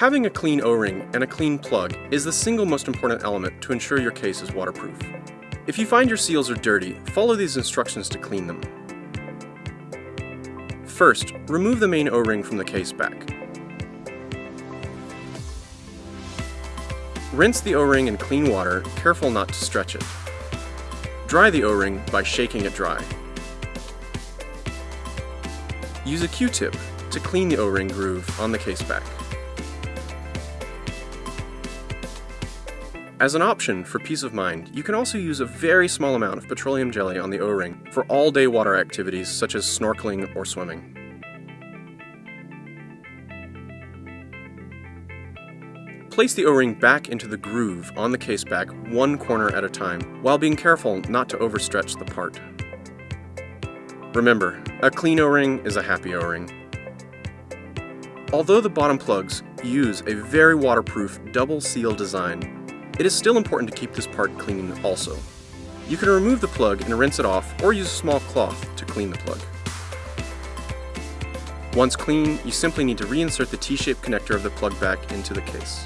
Having a clean O-ring and a clean plug is the single most important element to ensure your case is waterproof. If you find your seals are dirty, follow these instructions to clean them. First, remove the main O-ring from the case back. Rinse the O-ring in clean water, careful not to stretch it. Dry the O-ring by shaking it dry. Use a Q-tip to clean the O-ring groove on the case back. As an option for peace of mind, you can also use a very small amount of petroleum jelly on the O-ring for all-day water activities such as snorkeling or swimming. Place the O-ring back into the groove on the case back one corner at a time, while being careful not to overstretch the part. Remember, a clean O-ring is a happy O-ring. Although the bottom plugs use a very waterproof double seal design, it is still important to keep this part clean also. You can remove the plug and rinse it off or use a small cloth to clean the plug. Once clean, you simply need to reinsert the T-shaped connector of the plug back into the case.